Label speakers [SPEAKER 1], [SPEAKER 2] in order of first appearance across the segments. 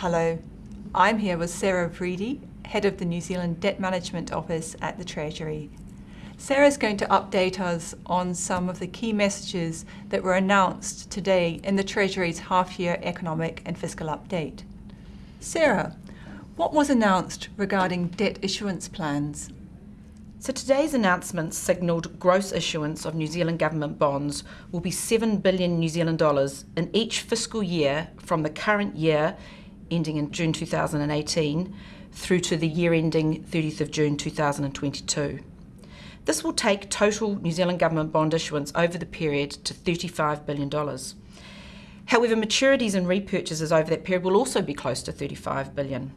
[SPEAKER 1] Hello, I'm here with Sarah Vreede, Head of the New Zealand Debt Management Office at the Treasury. Sarah's going to update us on some of the key messages that were announced today in the Treasury's half-year economic and fiscal update. Sarah, what was announced regarding debt issuance plans?
[SPEAKER 2] So today's announcement signalled gross issuance of New Zealand government bonds will be 7 billion New Zealand dollars in each fiscal year from the current year ending in June 2018 through to the year ending 30th of June 2022. This will take total New Zealand government bond issuance over the period to $35 billion. However, maturities and repurchases over that period will also be close to 35 billion.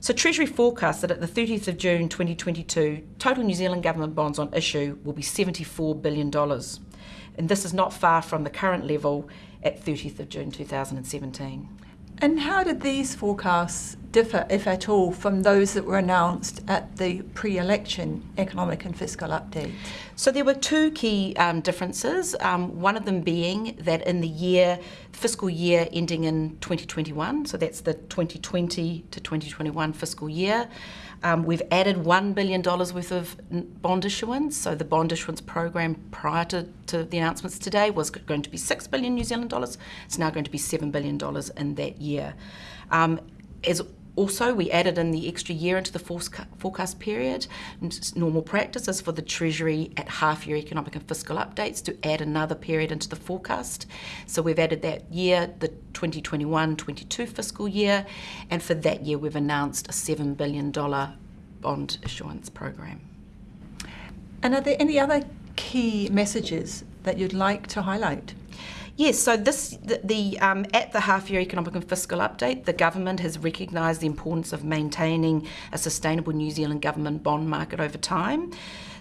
[SPEAKER 2] So Treasury forecasts that at the 30th of June 2022, total New Zealand government bonds on issue will be $74 billion. And this is not far from the current level at 30th of June 2017.
[SPEAKER 1] And how did these forecasts differ, if at all, from those that were announced at the pre-election economic and fiscal update?
[SPEAKER 2] So there were two key um, differences. Um, one of them being that in the year, fiscal year ending in 2021, so that's the 2020 to 2021 fiscal year, um, we've added $1 billion worth of bond issuance. So the bond issuance program prior to, to the announcements today was going to be 6 billion New Zealand dollars. It's now going to be $7 billion in that year. Um, as also, we added in the extra year into the forecast period. Normal practice is for the Treasury at half year economic and fiscal updates to add another period into the forecast. So we've added that year, the 2021 22 fiscal year, and for that year, we've announced a $7 billion bond issuance program.
[SPEAKER 1] And are there any other key messages that you'd like to highlight?
[SPEAKER 2] Yes, so this the, the um, at the half year economic and fiscal update, the government has recognised the importance of maintaining a sustainable New Zealand government bond market over time.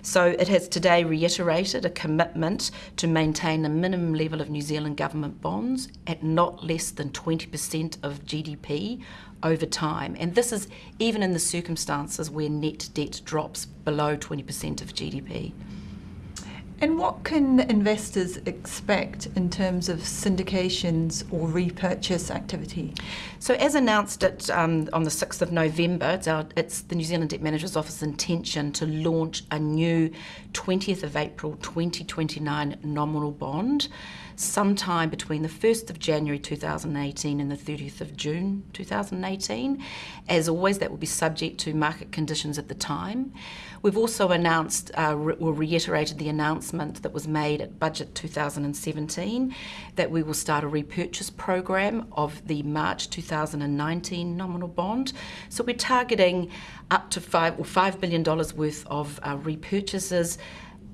[SPEAKER 2] So it has today reiterated a commitment to maintain a minimum level of New Zealand government bonds at not less than 20% of GDP over time. And this is even in the circumstances where net debt drops below 20% of GDP.
[SPEAKER 1] And what can investors expect in terms of syndications or repurchase activity?
[SPEAKER 2] So, as announced um, on the 6th of November, it's, our, it's the New Zealand Debt Managers Office intention to launch a new 20th of April 2029 nominal bond sometime between the 1st of January 2018 and the 30th of June 2018. As always, that will be subject to market conditions at the time. We've also announced uh, re- or reiterated the announcement that was made at Budget 2017 that we will start a repurchase program of the March 2019 nominal bond. So we're targeting up to five or five billion dollars worth of uh, repurchases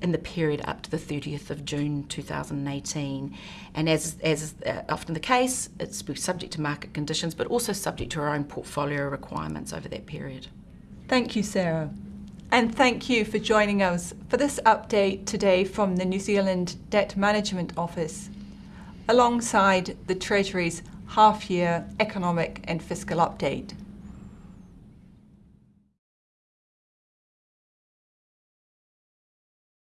[SPEAKER 2] in the period up to the 30th of June 2018. And as, as uh, often the case, it's subject to market conditions, but also subject to our own portfolio requirements over that period.
[SPEAKER 1] Thank you, Sarah. And thank you for joining us for this update today from the New Zealand Debt Management Office, alongside the Treasury's half year economic and fiscal update.